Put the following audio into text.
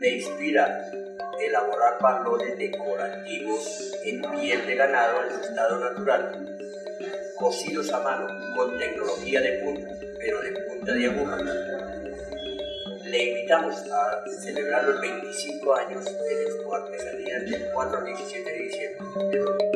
me inspira elaborar balones decorativos en piel de ganado en su estado natural, cosidos a mano con tecnología de punta, pero de punta de aguja. Le invitamos a celebrar los 25 años de Expo Artesanía del 4 al 17 de diciembre